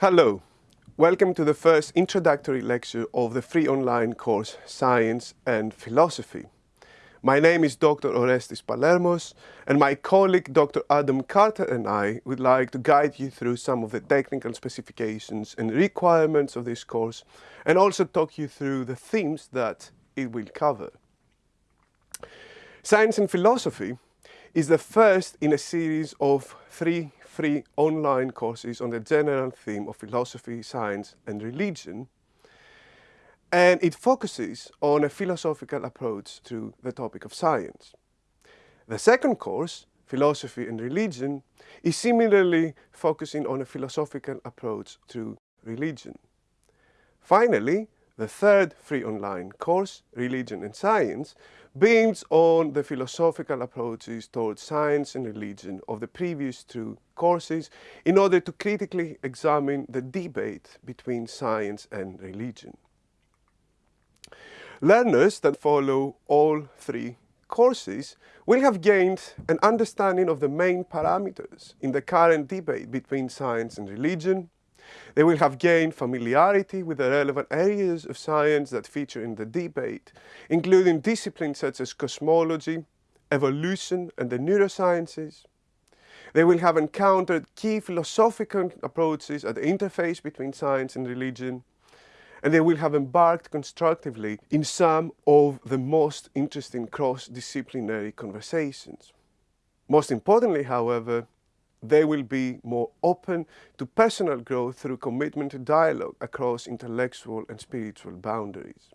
Hello, welcome to the first introductory lecture of the free online course Science and Philosophy. My name is Dr. Orestis Palermos and my colleague Dr. Adam Carter and I would like to guide you through some of the technical specifications and requirements of this course and also talk you through the themes that it will cover. Science and Philosophy is the first in a series of three free online courses on the general theme of philosophy, science and religion and it focuses on a philosophical approach to the topic of science. The second course, Philosophy and Religion, is similarly focusing on a philosophical approach to religion. Finally, the third free online course, Religion and Science, builds on the philosophical approaches towards science and religion of the previous two courses in order to critically examine the debate between science and religion. Learners that follow all three courses will have gained an understanding of the main parameters in the current debate between science and religion. They will have gained familiarity with the relevant areas of science that feature in the debate, including disciplines such as cosmology, evolution and the neurosciences. They will have encountered key philosophical approaches at the interface between science and religion, and they will have embarked constructively in some of the most interesting cross-disciplinary conversations. Most importantly, however, they will be more open to personal growth through commitment to dialogue across intellectual and spiritual boundaries.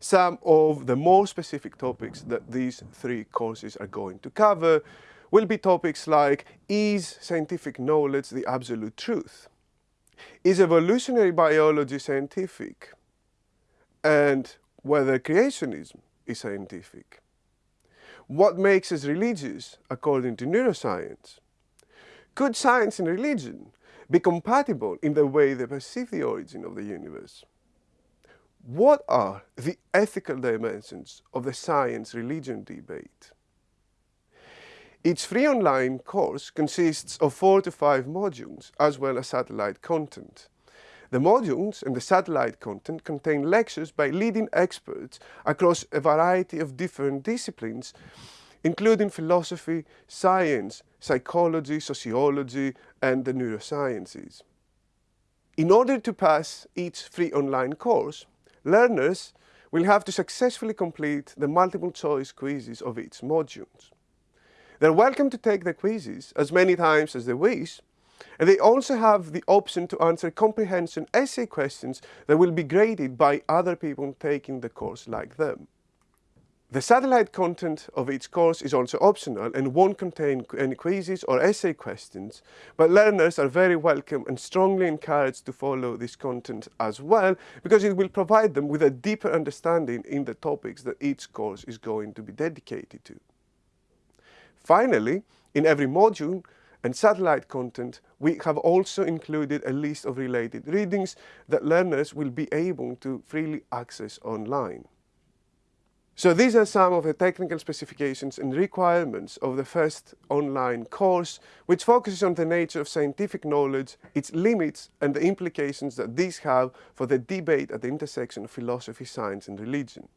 Some of the more specific topics that these three courses are going to cover will be topics like, is scientific knowledge the absolute truth? Is evolutionary biology scientific? And whether creationism is scientific? What makes us religious according to neuroscience? Could science and religion be compatible in the way they perceive the origin of the universe? What are the ethical dimensions of the science-religion debate? Each free online course consists of four to five modules, as well as satellite content. The modules and the satellite content contain lectures by leading experts across a variety of different disciplines, including philosophy, science, psychology, sociology, and the neurosciences. In order to pass each free online course, learners will have to successfully complete the multiple choice quizzes of each module. They're welcome to take the quizzes as many times as they wish, and they also have the option to answer comprehension essay questions that will be graded by other people taking the course like them. The satellite content of each course is also optional and won't contain any quizzes or essay questions, but learners are very welcome and strongly encouraged to follow this content as well, because it will provide them with a deeper understanding in the topics that each course is going to be dedicated to. Finally, in every module and satellite content, we have also included a list of related readings that learners will be able to freely access online. So these are some of the technical specifications and requirements of the first online course, which focuses on the nature of scientific knowledge, its limits and the implications that these have for the debate at the intersection of philosophy, science and religion.